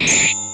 you.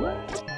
What?